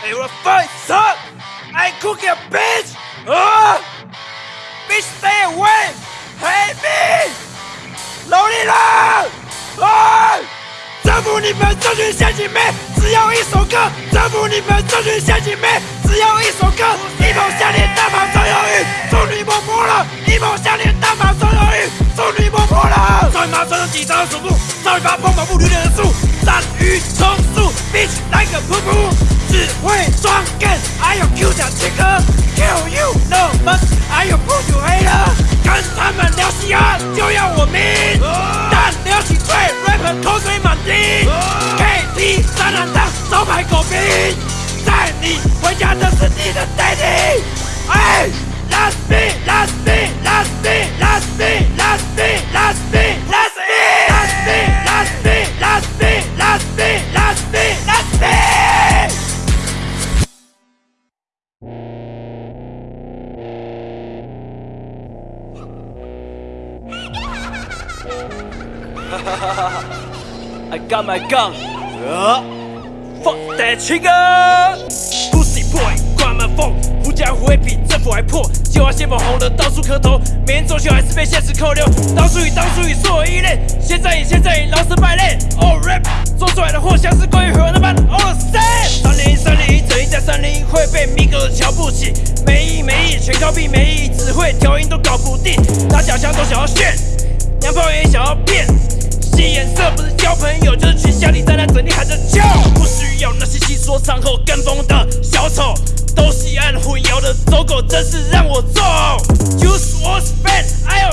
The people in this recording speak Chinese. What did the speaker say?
Hey, what the fuck, son? I ain't cooking a bitch! Uh! Bitch, stay away! Hey, me! 努力了！啊！征服你们这群陷阱妹，只要一首歌；征服你们这群陷阱妹，只要一首歌。一梦想你他。穿着几张手部，少女把锋芒不绿的树，战鱼冲速，bitch 来个噗噗，只会装 gay，还有 Q 奖切割，kill you no much，还有不就黑了，跟他们聊西安就要我命，但聊起醉 rapper 口水 I got my gun. Fuck that trigger. Pussy boy，关门缝，狐假虎威比政府还破。计划先锋红的到处磕头，每年中秋还是被现实扣留。当初与当初与所有依恋，现在以现在以老死败类。Oh rap，做出来的货像是关于河那般 all the same。三零一三零一，这一在三零一会被米格瞧不起。没意没意，全靠逼没意，只会调音都搞不定。打假枪都想要炫，娘炮也想要变。吸颜色不是交朋友，就是群下里在那整天喊着叫。不需要那些戏说唱后跟风的小丑，都西安混淆的走狗，真是让我揍。Use was bad，I 有